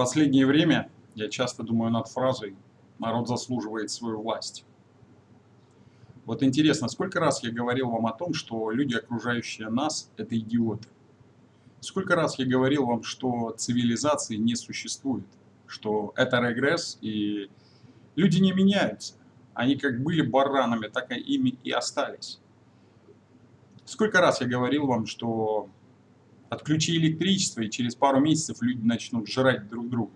последнее время я часто думаю над фразой «народ заслуживает свою власть». Вот интересно, сколько раз я говорил вам о том, что люди, окружающие нас, это идиоты? Сколько раз я говорил вам, что цивилизации не существует, что это регресс, и люди не меняются. Они как были баранами, так и ими и остались. Сколько раз я говорил вам, что отключи электричество, и через пару месяцев люди начнут жрать друг друга.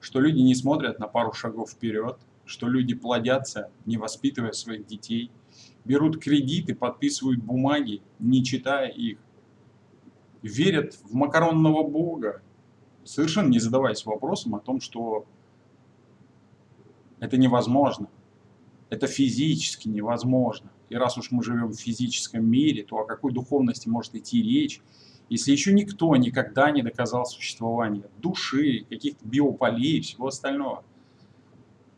Что люди не смотрят на пару шагов вперед, что люди плодятся, не воспитывая своих детей, берут кредиты, подписывают бумаги, не читая их, верят в макаронного бога, совершенно не задаваясь вопросом о том, что это невозможно, это физически невозможно. И раз уж мы живем в физическом мире, то о какой духовности может идти речь, если еще никто никогда не доказал существование души, каких-то биополей и всего остального.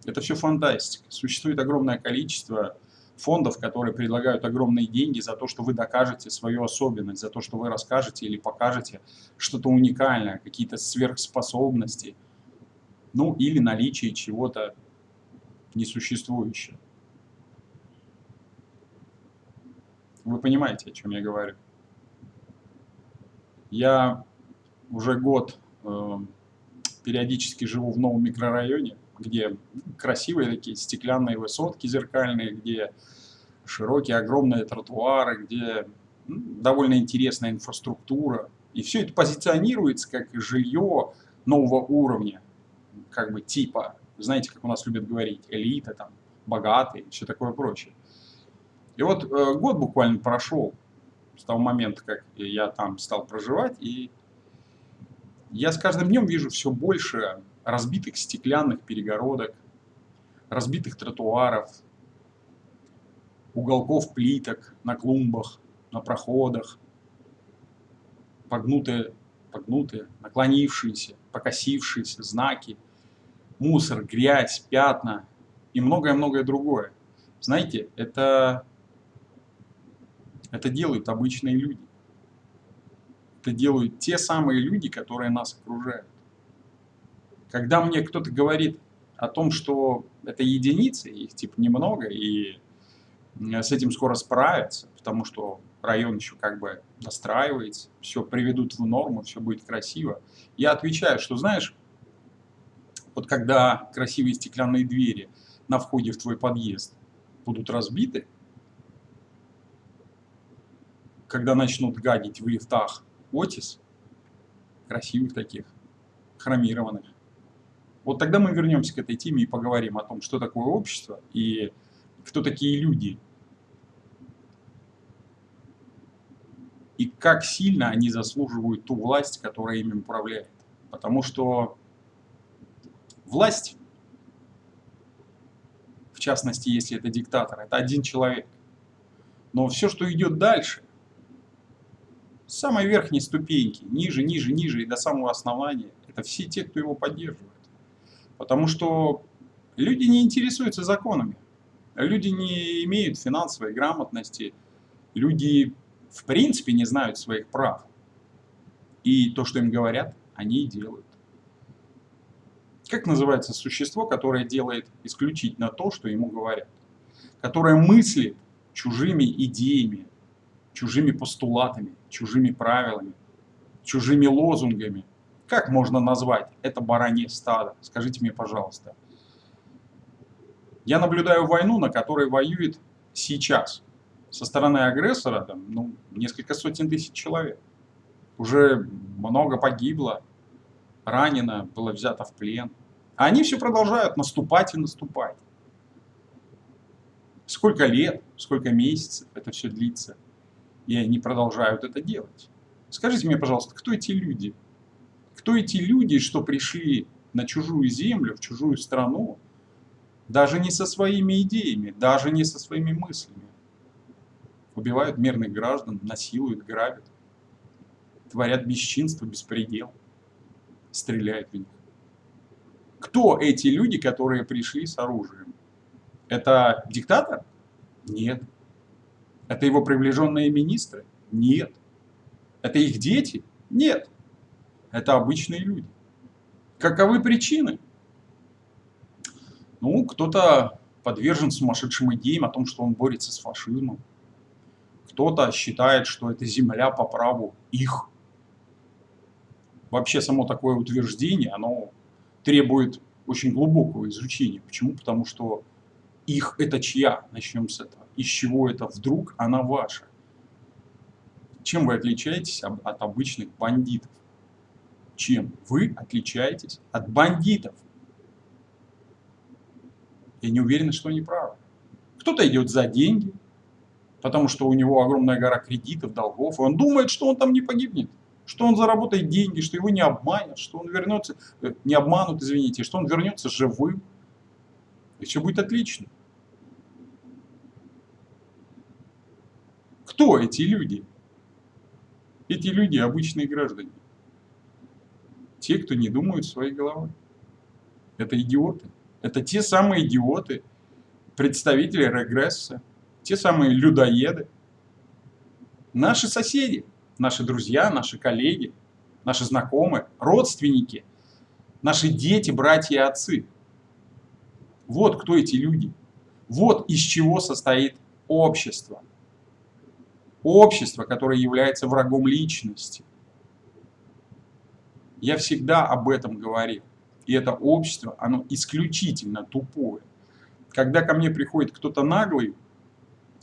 Это все фантастика. Существует огромное количество фондов, которые предлагают огромные деньги за то, что вы докажете свою особенность, за то, что вы расскажете или покажете что-то уникальное, какие-то сверхспособности, ну или наличие чего-то несуществующего. Вы понимаете, о чем я говорю? Я уже год э, периодически живу в новом микрорайоне, где красивые такие стеклянные высотки зеркальные, где широкие огромные тротуары, где ну, довольно интересная инфраструктура. И все это позиционируется как жилье нового уровня, как бы типа, знаете, как у нас любят говорить, элита, там, богатые, все такое прочее. И вот э, год буквально прошел с того момента, как я там стал проживать, и я с каждым днем вижу все больше разбитых стеклянных перегородок, разбитых тротуаров, уголков плиток на клумбах, на проходах, погнутые, погнутые, наклонившиеся, покосившиеся знаки, мусор, грязь, пятна и многое-многое другое. Знаете, это, это делают обычные люди. Это делают те самые люди, которые нас окружают. Когда мне кто-то говорит о том, что это единицы, их типа немного, и с этим скоро справятся, потому что район еще как бы настраивается, все приведут в норму, все будет красиво. Я отвечаю, что знаешь, вот когда красивые стеклянные двери на входе в твой подъезд будут разбиты, когда начнут гадить в лифтах Отис, красивых таких, хромированных, вот тогда мы вернемся к этой теме и поговорим о том, что такое общество и кто такие люди. И как сильно они заслуживают ту власть, которая ими управляет. Потому что власть, в частности, если это диктатор, это один человек. Но все, что идет дальше, с самой верхней ступеньки, ниже, ниже, ниже и до самого основания, это все те, кто его поддерживает. Потому что люди не интересуются законами. Люди не имеют финансовой грамотности. Люди в принципе не знают своих прав. И то, что им говорят, они и делают. Как называется существо, которое делает исключительно то, что ему говорят? Которое мыслит чужими идеями, чужими постулатами, чужими правилами, чужими лозунгами, как можно назвать это баранье стадо? Скажите мне, пожалуйста. Я наблюдаю войну, на которой воюет сейчас. Со стороны агрессора там, ну, несколько сотен тысяч человек. Уже много погибло, ранено, было взято в плен. А они все продолжают наступать и наступать. Сколько лет, сколько месяцев это все длится. И они продолжают это делать. Скажите мне, пожалуйста, кто эти люди? Кто эти люди, что пришли на чужую землю, в чужую страну, даже не со своими идеями, даже не со своими мыслями. Убивают мирных граждан, насилуют, грабят, творят бесчинство, беспредел, стреляют в них. Кто эти люди, которые пришли с оружием? Это диктатор? Нет. Это его приближенные министры? Нет. Это их дети? Нет. Это обычные люди. Каковы причины? Ну, кто-то подвержен сумасшедшим идеям о том, что он борется с фашизмом. Кто-то считает, что эта земля по праву их. Вообще само такое утверждение, оно требует очень глубокого изучения. Почему? Потому что их это чья? Начнем с этого. Из чего это вдруг она ваша? Чем вы отличаетесь от обычных бандитов? Чем вы отличаетесь от бандитов? Я не уверен, что они правы. Кто-то идет за деньги, потому что у него огромная гора кредитов, долгов, и он думает, что он там не погибнет, что он заработает деньги, что его не обманут, что он вернется, э, не обманут, извините, что он вернется живым, и все будет отлично. Кто эти люди? Эти люди обычные граждане. Те, кто не думают своей головой. Это идиоты. Это те самые идиоты, представители регресса, те самые людоеды. Наши соседи, наши друзья, наши коллеги, наши знакомые, родственники, наши дети, братья и отцы. Вот кто эти люди. Вот из чего состоит общество. Общество, которое является врагом личности. Я всегда об этом говорил. И это общество, оно исключительно тупое. Когда ко мне приходит кто-то наглый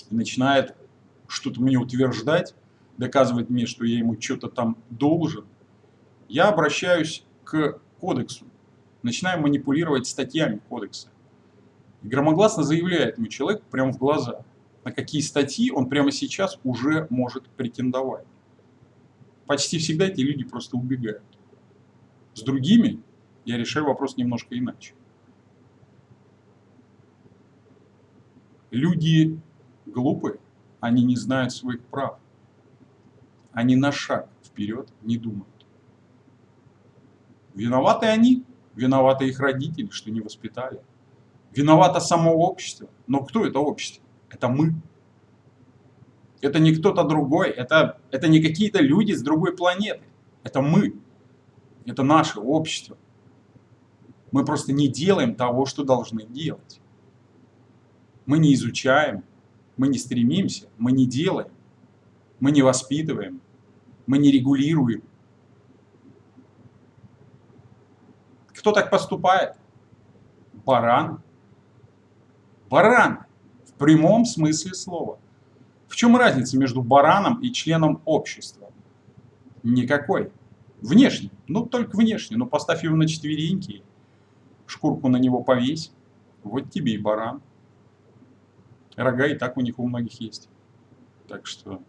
и начинает что-то мне утверждать, доказывать мне, что я ему что-то там должен, я обращаюсь к кодексу, начинаю манипулировать статьями кодекса. И громогласно заявляет ему человек прямо в глаза, на какие статьи он прямо сейчас уже может претендовать. Почти всегда эти люди просто убегают. С другими я решаю вопрос немножко иначе. Люди глупые, они не знают своих прав. Они на шаг вперед не думают. Виноваты они, виноваты их родители, что не воспитали. Виновато само общество. Но кто это общество? Это мы. Это не кто-то другой, это, это не какие-то люди с другой планеты. Это мы. Это наше общество. Мы просто не делаем того, что должны делать. Мы не изучаем, мы не стремимся, мы не делаем, мы не воспитываем, мы не регулируем. Кто так поступает? Баран. Баран. Прямом смысле слова. В чем разница между бараном и членом общества? Никакой. Внешне. Ну, только внешне. Но поставь его на четвереньки шкурку на него повесь, вот тебе и баран. Рога и так у них у многих есть. Так что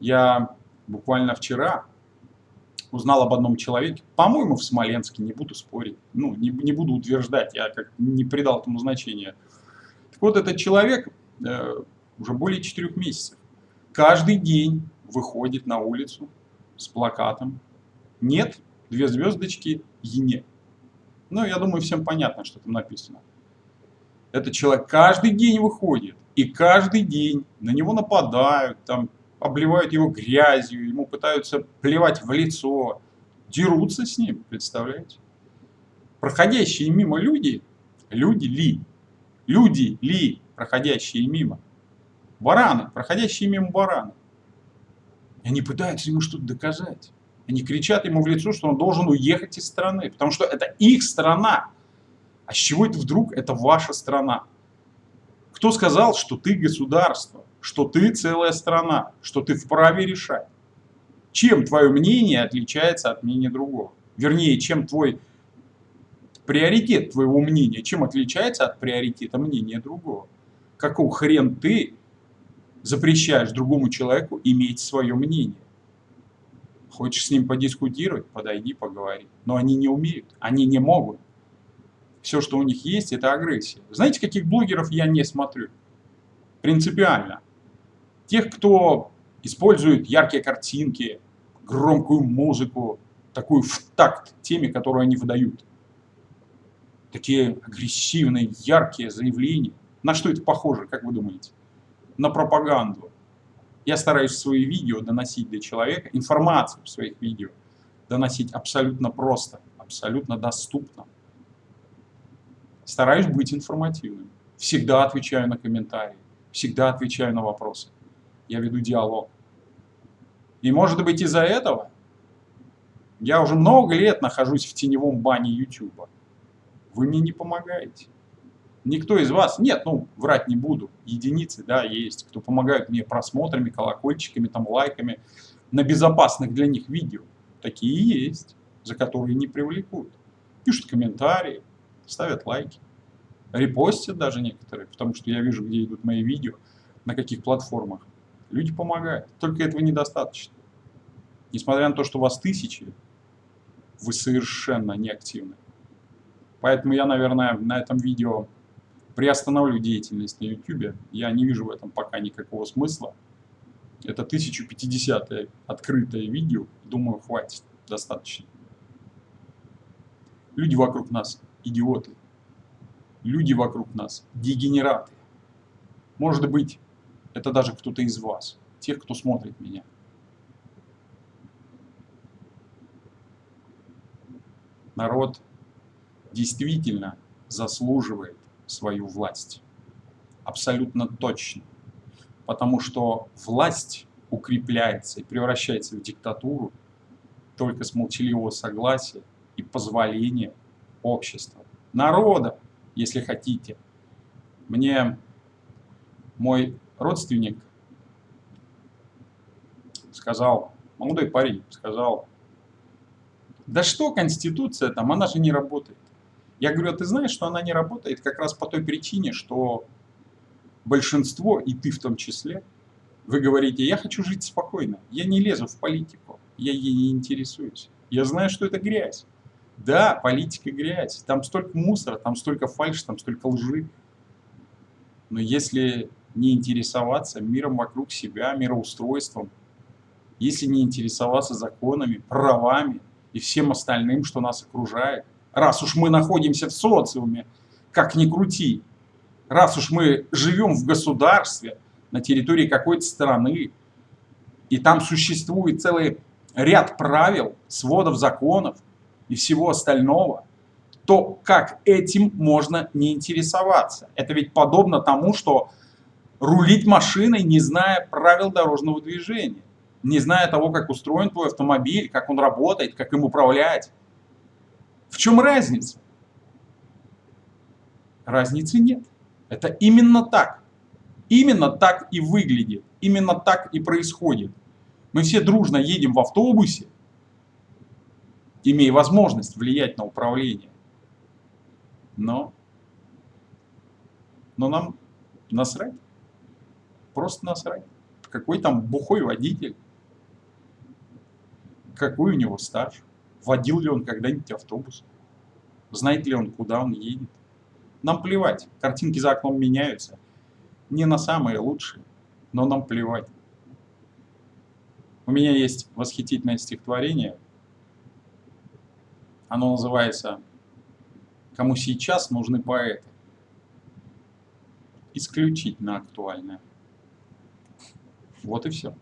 я буквально вчера узнал об одном человеке, по-моему, в Смоленске, не буду спорить, ну, не, не буду утверждать, я как не придал этому значения. Так вот, этот человек уже более четырех месяцев каждый день выходит на улицу с плакатом «Нет, две звездочки, ЕНЕ». Ну, я думаю, всем понятно, что там написано. Этот человек каждый день выходит, и каждый день на него нападают, там, обливают его грязью, ему пытаются плевать в лицо, дерутся с ним, представляете? Проходящие мимо люди, люди ли? Люди ли, проходящие мимо? Бараны, проходящие мимо бараны. И они пытаются ему что-то доказать. Они кричат ему в лицо, что он должен уехать из страны, потому что это их страна. А с чего это вдруг это ваша страна? Кто сказал, что ты государство, что ты целая страна, что ты вправе решать? Чем твое мнение отличается от мнения другого? Вернее, чем твой приоритет твоего мнения, чем отличается от приоритета мнения другого? Какого хрен ты запрещаешь другому человеку иметь свое мнение? Хочешь с ним подискутировать, подойди, поговори. Но они не умеют, они не могут. Все, что у них есть, это агрессия. Знаете, каких блогеров я не смотрю? Принципиально. Тех, кто использует яркие картинки, громкую музыку, такую в такт теме, которую они выдают. Такие агрессивные, яркие заявления. На что это похоже, как вы думаете? На пропаганду. Я стараюсь свои видео доносить до человека, информацию в своих видео доносить абсолютно просто, абсолютно доступно. Стараюсь быть информативным. Всегда отвечаю на комментарии, всегда отвечаю на вопросы. Я веду диалог. И может быть из-за этого я уже много лет нахожусь в теневом бане YouTube. Вы мне не помогаете. Никто из вас, нет, ну, врать не буду, единицы, да, есть, кто помогают мне просмотрами, колокольчиками, там, лайками на безопасных для них видео. Такие есть, за которые не привлекут. Пишут комментарии, ставят лайки, репостят даже некоторые, потому что я вижу, где идут мои видео, на каких платформах. Люди помогают, только этого недостаточно. Несмотря на то, что вас тысячи, вы совершенно неактивны. Поэтому я, наверное, на этом видео приостановлю деятельность на YouTube. Я не вижу в этом пока никакого смысла. Это 1050 открытое видео. Думаю, хватит. Достаточно. Люди вокруг нас идиоты. Люди вокруг нас дегенераты. Может быть, это даже кто-то из вас, тех, кто смотрит меня. Народ действительно заслуживает свою власть. Абсолютно точно. Потому что власть укрепляется и превращается в диктатуру только с молчаливого согласия и позволения общества. Народа, если хотите. Мне мой родственник сказал, молодой парень сказал, да что Конституция там, она же не работает. Я говорю, а ты знаешь, что она не работает как раз по той причине, что большинство, и ты в том числе, вы говорите, я хочу жить спокойно, я не лезу в политику, я ей не интересуюсь. Я знаю, что это грязь. Да, политика грязь, там столько мусора, там столько фальши, там столько лжи. Но если не интересоваться миром вокруг себя, мироустройством, если не интересоваться законами, правами и всем остальным, что нас окружает, раз уж мы находимся в социуме, как ни крути, раз уж мы живем в государстве, на территории какой-то страны, и там существует целый ряд правил, сводов законов и всего остального, то как этим можно не интересоваться? Это ведь подобно тому, что рулить машиной, не зная правил дорожного движения, не зная того, как устроен твой автомобиль, как он работает, как им управлять. В чем разница? Разницы нет. Это именно так. Именно так и выглядит. Именно так и происходит. Мы все дружно едем в автобусе, имея возможность влиять на управление. Но, но нам насрать. Просто насрать. Какой там бухой водитель. Какой у него стаж водил ли он когда-нибудь автобус, знает ли он, куда он едет. Нам плевать, картинки за окном меняются, не на самые лучшие, но нам плевать. У меня есть восхитительное стихотворение, оно называется «Кому сейчас нужны поэты». Исключительно актуальное. Вот и все.